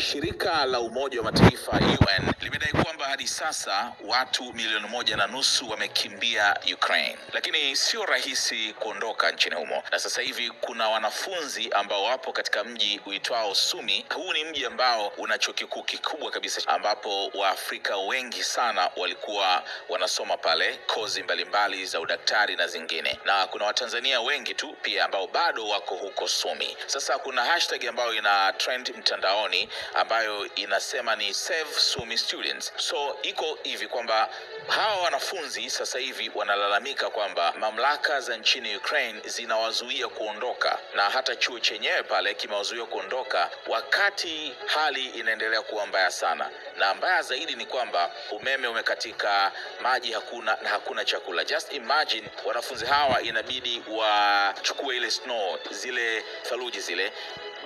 Shirika la Umoja wa Mataifa UN limedai kwamba hadi sasa watu milioni moja na nusu wamekimbia Ukraine, lakini sio rahisi kuondoka nchini humo, na sasa hivi kuna wanafunzi ambao wapo katika mji uitwao Sumi. Huu ni mji ambao una chuo kikuu kikubwa kabisa, ambapo Waafrika wengi sana walikuwa wanasoma pale kozi mbalimbali za udaktari na zingine, na kuna Watanzania wengi tu pia ambao bado wako huko Sumi. Sasa kuna hashtag ambayo ina trend mtandaoni ambayo inasema ni Save Sumi Students. So iko hivi kwamba hawa wanafunzi sasa hivi wanalalamika kwamba mamlaka za nchini Ukraine zinawazuia kuondoka, na hata chuo chenyewe pale kimewazuia kuondoka wakati hali inaendelea kuwa mbaya sana, na mbaya zaidi ni kwamba umeme umekatika, maji hakuna na hakuna chakula. Just imagine wanafunzi hawa inabidi wachukue ile snow, zile theluji zile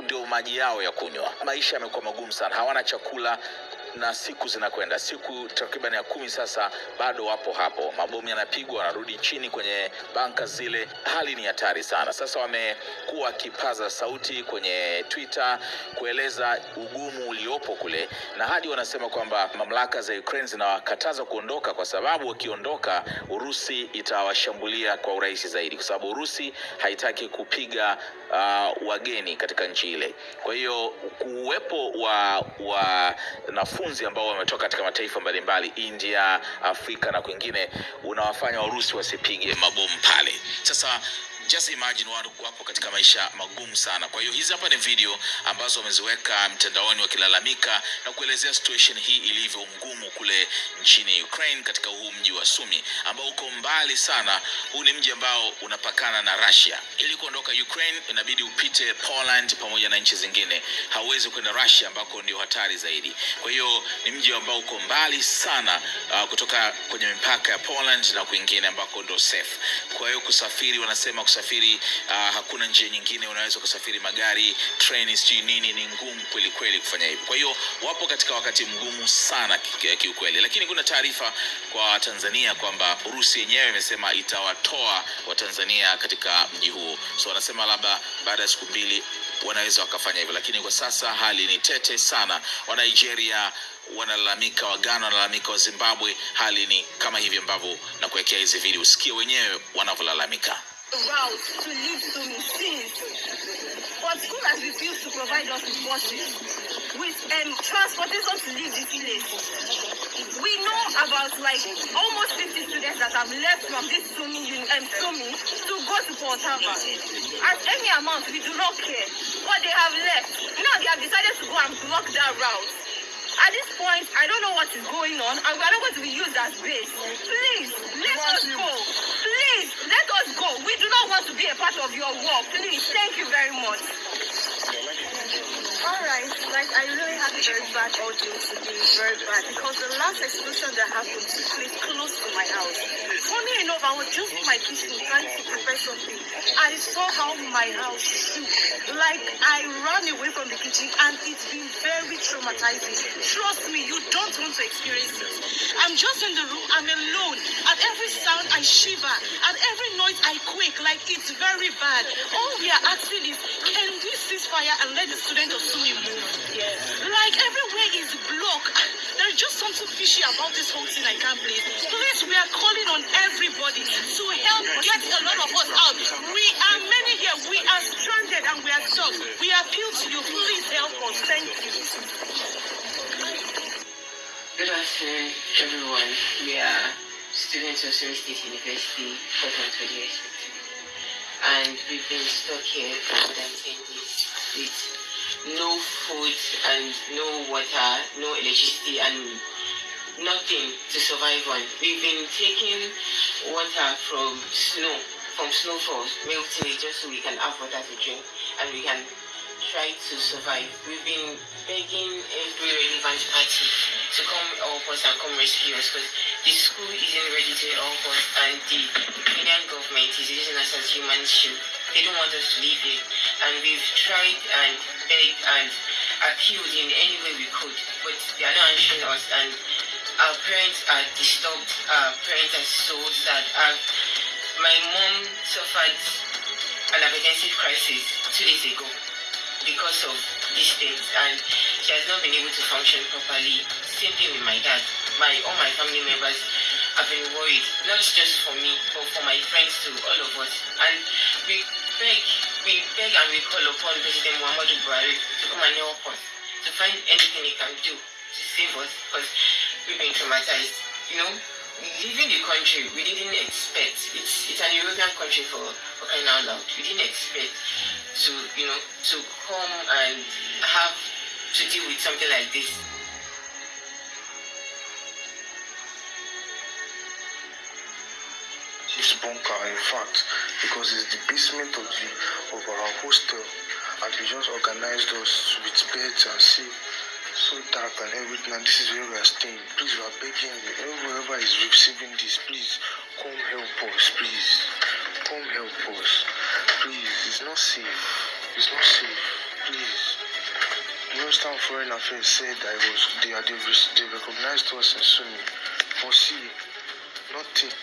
ndio maji yao ya kunywa. Maisha yamekuwa magumu sana, hawana chakula na siku zinakwenda, siku takriban ya kumi sasa, bado wapo hapo. Mabomu yanapigwa, wanarudi chini kwenye banka zile. Hali ni hatari sana. Sasa wamekuwa wakipaza sauti kwenye Twitter kueleza ugumu uliopo kule, na hadi wanasema kwamba mamlaka za Ukraine zinawakataza kuondoka kwa sababu wakiondoka, Urusi itawashambulia kwa urahisi zaidi, kwa sababu Urusi haitaki kupiga uh, wageni katika nchi ile. Kwa hiyo kuwepo wa wanafunzi ambao wametoka katika mataifa mbalimbali, India, Afrika na kwingine, unawafanya Warusi wasipige mabomu pale. Sasa just imagine wapo katika maisha magumu sana. Kwa hiyo hizi hapa ni video ambazo wameziweka mtandaoni wakilalamika na kuelezea situation hii ilivyo ngumu kule nchini Ukraine, katika huu mji wa Sumi ambao uko mbali sana. Huu ni mji ambao unapakana na Russia. Ili kuondoka Ukraine inabidi upite Poland pamoja na nchi zingine, hauwezi kwenda Russia ambako ndio hatari zaidi. Kwa hiyo ni mji ambao uko mbali sana uh, kutoka kwenye mipaka ya Poland na kwingine ambako ndio safe. Kwa hiyo kusafiri, wanasema kusafiri uh, hakuna njia nyingine, unaweza kusafiri magari, treni, sijui nini, ni ngumu kweli kweli kufanya hivyo. Kwa hiyo wapo katika wakati mgumu sana kiukweli, lakini kuna taarifa kwa Tanzania kwamba Urusi yenyewe imesema itawatoa Watanzania katika mji huo, so wanasema labda baada ya siku mbili wanaweza wakafanya hivyo, lakini kwa sasa hali ni tete sana. Wa Nigeria wanalalamika, Wagana wanalalamika, wa Zimbabwe, hali ni kama hivi ambavyo na kuwekea hizi video, usikie wenyewe wanavyolalamika. Route to leave Sumi since. But school has refused to provide us with buses, with um, transportation to leave the village. We know about like almost 50 students that have left from this Sumi, um, Sumi to go to Port Harcourt. At any amount, we do not care. But they have left. Now they have decided to go and block that route. At this point, I don't know what is going on, and we are not going to be used as base. Please, let us go. Let us go. We do not want to be a part of your work. Please, thank you very much. Alright, like I really had a very bad audio today, very bad, because the last explosion that happened took place close to my house. Funny enough, I was just in my kitchen trying to prepare something. I saw how my house shook. Like I ran away from the kitchen and it's been very traumatizing. Trust me, you don't want to experience it. I'm just in the room, I'm alone. At every sound I shiver. At every noise I quake, like it's very bad. All we are asking is, can we cease fire and let the student of Sumi move? Yes. Like everywhere is blocked. There's just something fishy about this whole thing I can't believe. Please, we are calling on everybody to help get a lot of us out. We are many here. We are stranded and we are stuck. We appeal to you. Please help us. Thank you. Good afternoon, everyone. We are students of Sumy State University, Portland to the And we've been stuck here for more than 10 days with no food and no water, no electricity, and nothing to survive on. We've been taking water from snow, from snowfalls, melting it just so we can have water to drink and we can try to survive. We've been begging every relevant party to come help us and come rescue us because the school isn't ready to help us and the Kenyan government is using us as human shield. They don't want us to live here. And we've tried and begged and appealed in any way we could, but they are not answering us and our parents are disturbed, our parents are so sad. Our, my mom suffered an hypertensive crisis two days ago because of these things, and she has not been able to function properly. Same thing with my dad. My all my family members have been worried, not just for me, but for my friends too, all of us. And we beg, we beg and we call upon President Muhammadu Buhari to come and help us, to find anything he can do to save us, because we've been traumatized. You know, leaving the country, we didn't expect. It's it's an European country for for crying out loud. We didn't expect to you know to come and have to deal with something like this. This bunker in fact because it's the basement of the of our hostel. And we just organized us with beds and see so dark and everything. And this is where we are staying. Please we are begging you. Whoever is receiving this please come help us please. Come help us. Please it's not safe. It's not safe. Please. Minister of Foreign Affairs said I was they they, they recognized us in Sumi. But see nothing